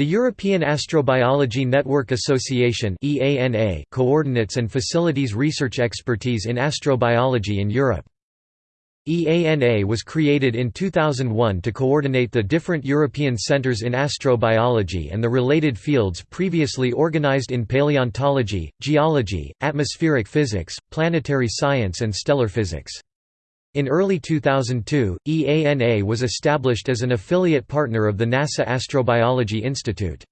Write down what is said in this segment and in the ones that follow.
The European Astrobiology Network Association coordinates and facilities research expertise in astrobiology in Europe. EANA was created in 2001 to coordinate the different European centres in astrobiology and the related fields previously organised in paleontology, geology, atmospheric physics, planetary science and stellar physics. In early 2002, EANA was established as an affiliate partner of the NASA Astrobiology Institute.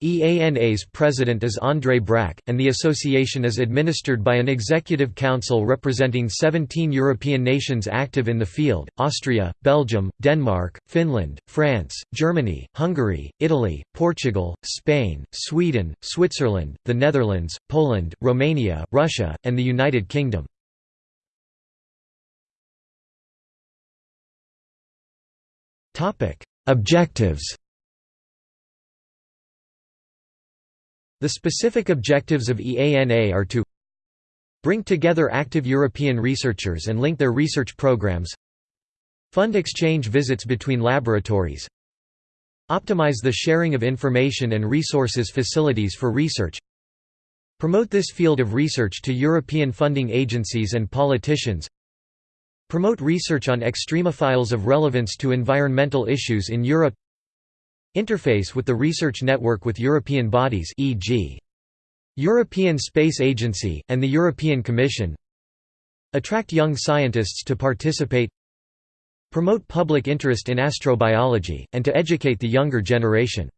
EANA's president is André Brack, and the association is administered by an executive council representing 17 European nations active in the field, Austria, Belgium, Denmark, Finland, France, Germany, Hungary, Italy, Portugal, Spain, Sweden, Switzerland, the Netherlands, Poland, Romania, Russia, and the United Kingdom. Objectives The specific objectives of EANA are to bring together active European researchers and link their research programs fund exchange visits between laboratories optimize the sharing of information and resources facilities for research promote this field of research to European funding agencies and politicians Promote research on extremophiles of relevance to environmental issues in Europe. Interface with the research network with European bodies e.g. European Space Agency, and the European Commission. Attract young scientists to participate. Promote public interest in astrobiology, and to educate the younger generation